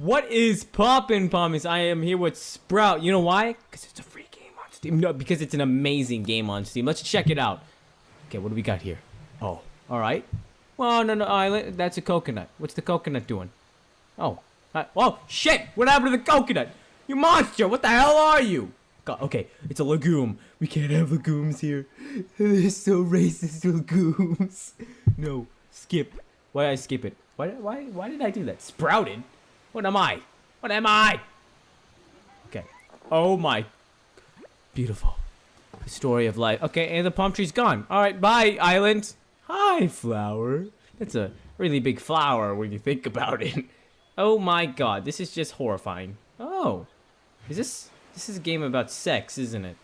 What is poppin', Pommies? I am here with Sprout. You know why? Because it's a free game on Steam. No, because it's an amazing game on Steam. Let's check it out. Okay, what do we got here? Oh, all right. Well, no, no, uh, that's a coconut. What's the coconut doing? Oh, oh, shit! What happened to the coconut? You monster! What the hell are you? God, okay, it's a legume. We can't have legumes here. They're so racist, legumes. No, skip. Why did I skip it? Why, why, why did I do that? Sprouted? What am I? What am I? Okay. Oh my. Beautiful. The Story of life. Okay, and the palm tree's gone. All right, bye, island. Hi, flower. That's a really big flower when you think about it. Oh my god, this is just horrifying. Oh. Is this... This is a game about sex, isn't it?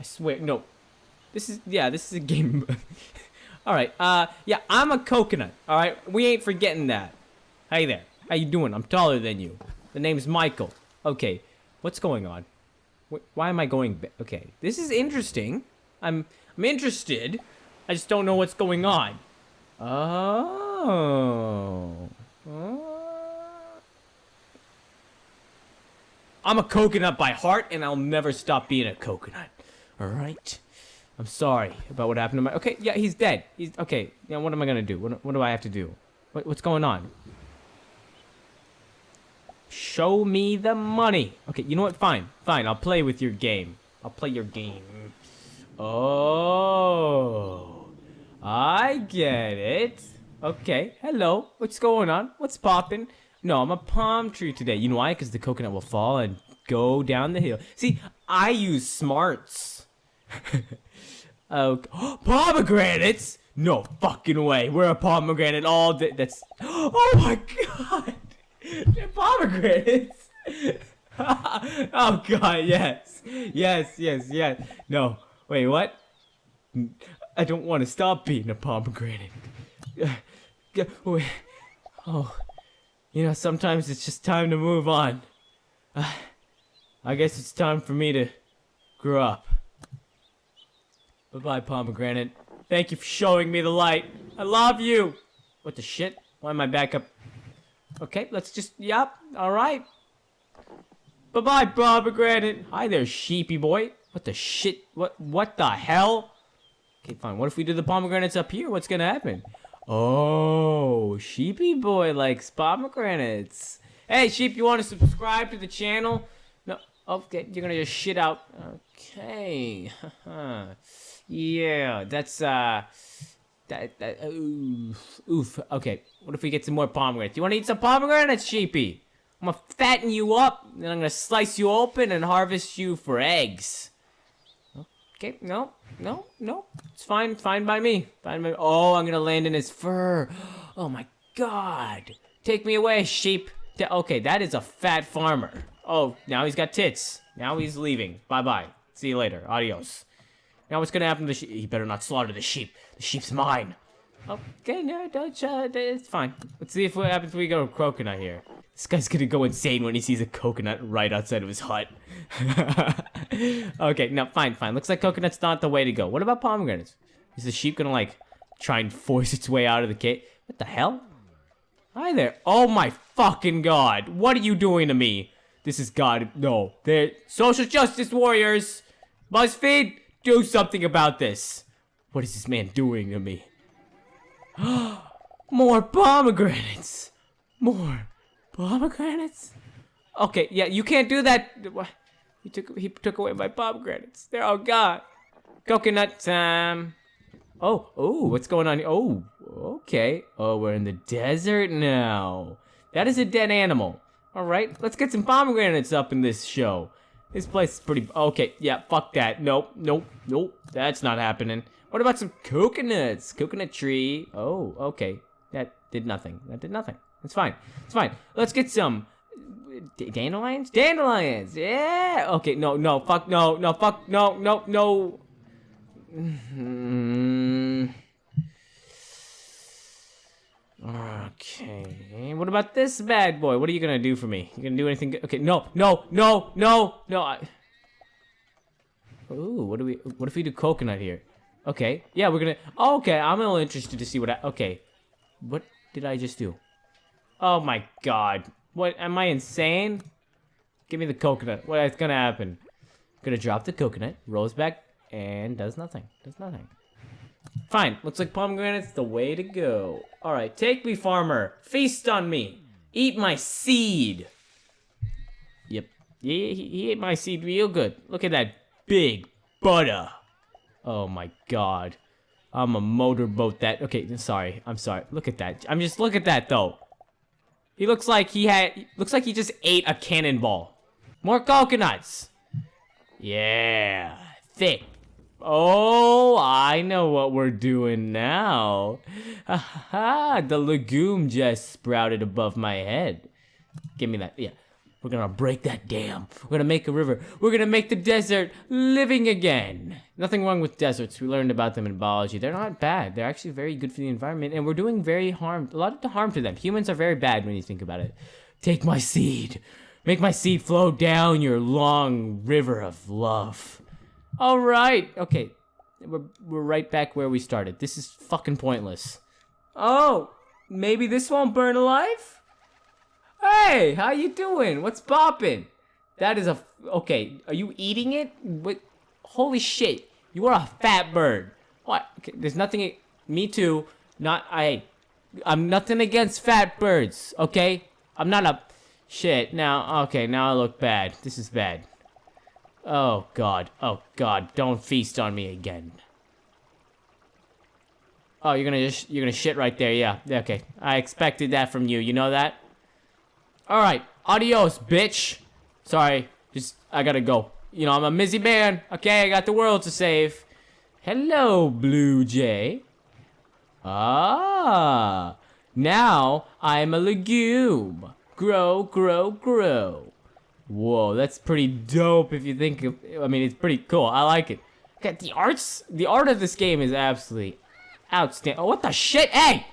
I swear, no. This is, yeah, this is a game... alright, uh, yeah, I'm a coconut, alright? We ain't forgetting that. Hey there. How you doing? I'm taller than you. The name's Michael. Okay, what's going on? why am I going Okay, this is interesting. I'm, I'm interested. I just don't know what's going on. Oh. oh. I'm a coconut by heart, and I'll never stop being a coconut. Alright? I'm sorry about what happened to my... Okay, yeah, he's dead. He's... Okay, yeah, what am I gonna do? What, what do I have to do? What, what's going on? Show me the money. Okay, you know what? Fine. Fine, I'll play with your game. I'll play your game. Oh. I get it. Okay, hello. What's going on? What's popping? No, I'm a palm tree today. You know why? Because the coconut will fall and go down the hill. See, I use smarts. oh, pomegranates? No fucking way. We're a pomegranate all day. That's. Oh my god. They're pomegranates. oh god, yes. Yes, yes, yes. No. Wait, what? I don't want to stop being a pomegranate. Oh. You know, sometimes it's just time to move on. I guess it's time for me to grow up. Bye-bye, pomegranate. Thank you for showing me the light. I love you. What the shit? Why am I back up? Okay, let's just, yep, alright. Bye-bye, pomegranate. Hi there, sheepy boy. What the shit? What, what the hell? Okay, fine. What if we do the pomegranates up here? What's gonna happen? Oh, sheepy boy likes pomegranates. Hey, sheep, you want to subscribe to the channel? No, okay, you're gonna just shit out. Okay, yeah, that's uh, that, that, oof, oof. Okay, what if we get some more pomegranates? You want to eat some pomegranates, sheepy? I'm gonna fatten you up, and I'm gonna slice you open and harvest you for eggs. Okay, no, no, no. It's fine, fine by me. Fine by me. Oh, I'm gonna land in his fur. Oh my god. Take me away, sheep. Okay, that is a fat farmer. Oh, now he's got tits. Now he's leaving. Bye-bye. See you later. Adios. Now what's gonna happen to the sheep? He better not slaughter the sheep. The sheep's mine. Okay, no, don't, uh, it's fine. Let's see if what happens when we go to coconut here. This guy's gonna go insane when he sees a coconut right outside of his hut. okay, no, fine, fine. Looks like coconut's not the way to go. What about pomegranates? Is the sheep gonna, like, try and force its way out of the cave? What the hell? Hi there. Oh my fucking god. What are you doing to me? This is God. No. They're social justice warriors. BuzzFeed, do something about this. What is this man doing to me? More pomegranates. More Pomegranates? Okay, yeah, you can't do that. He took he took away my pomegranates. They're all gone. Coconut time. Oh, oh, what's going on? Oh, okay. Oh, we're in the desert now. That is a dead animal. All right, let's get some pomegranates up in this show. This place is pretty, okay, yeah, fuck that. Nope, nope, nope, that's not happening. What about some coconuts? Coconut tree. Oh, okay. That did nothing. That did nothing. It's fine. It's fine. Let's get some uh, dandelions. Dandelions. Yeah. Okay. No. No. Fuck. No. No. Fuck. No. No. No. Mm-hmm. Okay. What about this bad boy? What are you gonna do for me? You gonna do anything? Good? Okay. No. No. No. No. No. I... Ooh. What do we? What if we do coconut here? Okay. Yeah. We're gonna. Oh, okay. I'm a little interested to see what. I, okay. What did I just do? Oh my god. What, am I insane? Give me the coconut. What's gonna happen? Gonna drop the coconut, rolls back, and does nothing. Does nothing. Fine, looks like pomegranate's the way to go. Alright, take me, farmer. Feast on me. Eat my seed. Yep. Yeah, he, he ate my seed real good. Look at that big butter. Oh my god. I'm a motorboat that. Okay, sorry. I'm sorry. Look at that. I'm just look at that though. He looks like he had. Looks like he just ate a cannonball. More coconuts. Yeah, thick. Oh, I know what we're doing now. Ha the legume just sprouted above my head. Give me that. Yeah. We're gonna break that dam. We're gonna make a river. We're gonna make the desert living again. Nothing wrong with deserts. We learned about them in biology. They're not bad. They're actually very good for the environment, and we're doing very harm, a lot of harm to them. Humans are very bad when you think about it. Take my seed. Make my seed flow down your long river of love. All right. Okay. We're, we're right back where we started. This is fucking pointless. Oh, maybe this won't burn alive? Hey, how you doing? What's poppin'? That is a okay. Are you eating it? What? Holy shit! You are a fat bird. What? Okay, there's nothing. Me too. Not I. I'm nothing against fat birds. Okay. I'm not a. Shit. Now. Okay. Now I look bad. This is bad. Oh god. Oh god. Don't feast on me again. Oh, you're gonna just you're gonna shit right there. Yeah. Okay. I expected that from you. You know that. Alright, adios, bitch. Sorry, just, I gotta go. You know, I'm a busy man. Okay, I got the world to save. Hello, Blue Jay. Ah, now I'm a legume. Grow, grow, grow. Whoa, that's pretty dope if you think of, I mean, it's pretty cool. I like it. Okay, the arts, the art of this game is absolutely outstanding. Oh, what the shit? Hey!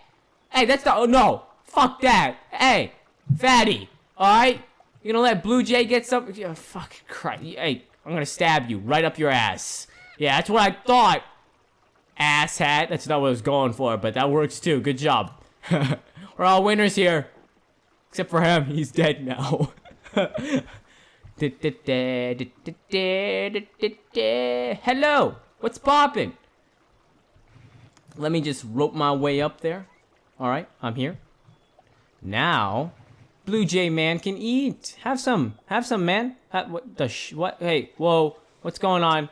Hey, that's the, oh no! Fuck that! Hey! Fatty, alright? You gonna let Blue Jay get some? Yeah, fucking Christ. Hey, I'm gonna stab you right up your ass. Yeah, that's what I thought. Ass hat. That's not what I was going for, but that works too. Good job. We're all winners here. Except for him. He's dead now. Hello. What's poppin'? Let me just rope my way up there. Alright, I'm here. Now, Blue Jay man can eat. Have some. Have some, man. Have, what the sh what? Hey, whoa. What's going on?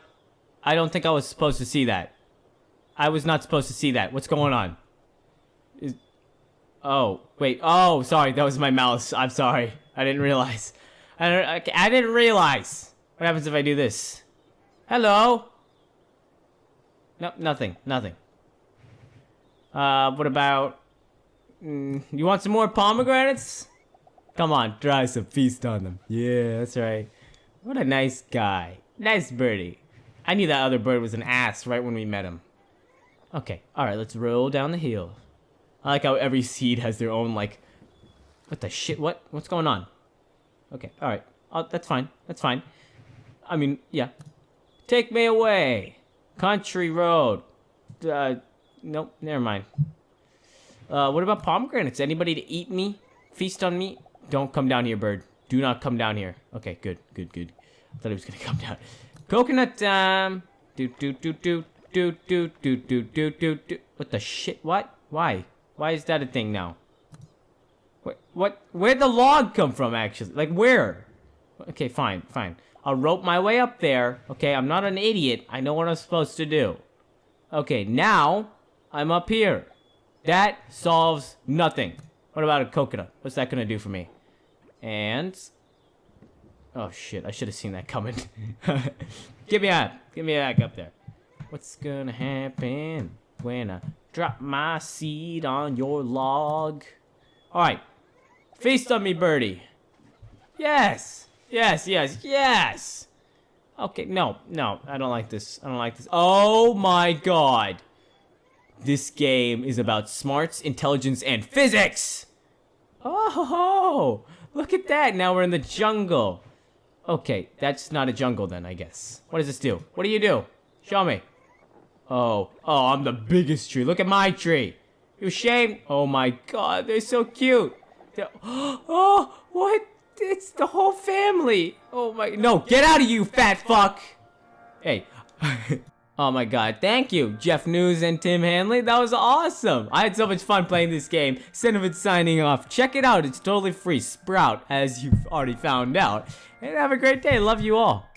I don't think I was supposed to see that. I was not supposed to see that. What's going on? Is, oh, wait. Oh, sorry. That was my mouse. I'm sorry. I didn't realize. I, don't, I didn't realize. What happens if I do this? Hello? No, nothing. Nothing. Uh, what about... Mm, you want some more pomegranates? Come on, try some feast on them. Yeah, that's right. What a nice guy. Nice birdie. I knew that other bird was an ass right when we met him. Okay, alright, let's roll down the hill. I like how every seed has their own, like... What the shit? What? What's going on? Okay, alright. Oh, that's fine. That's fine. I mean, yeah. Take me away! Country road. Uh, nope, never mind. Uh, what about pomegranates? Anybody to eat me? Feast on me? Don't come down here, bird. Do not come down here. Okay, good, good, good. I thought he was gonna come down. Coconut time. Do do do do do do do do do do do. What the shit? What? Why? Why is that a thing now? What? Where'd the log come from? Actually, like where? Okay, fine, fine. I'll rope my way up there. Okay, I'm not an idiot. I know what I'm supposed to do. Okay, now I'm up here. That solves nothing. What about a coconut? What's that gonna do for me? And... Oh shit, I should have seen that coming. Give me a, give me back up there. What's gonna happen when I drop my seed on your log? Alright. Feast on me, birdie. Yes! Yes, yes, yes! Okay, no, no, I don't like this. I don't like this. Oh my god! This game is about smarts, intelligence, and physics! Oh, look at that. Now we're in the jungle. Okay, that's not a jungle then, I guess. What does this do? What do you do? Show me. Oh, oh, I'm the biggest tree. Look at my tree. You shame. Oh my god, they're so cute. The- Oh, what? It's the whole family. Oh my, no, get out of you, fat fuck. Hey. oh my god, thank you, Jeff News and Tim Hanley. That was awesome. I had so much fun playing this game. Cinnamon signing off. Check it out, it's totally free. Sprout, as you've already found out. And have a great day. Love you all.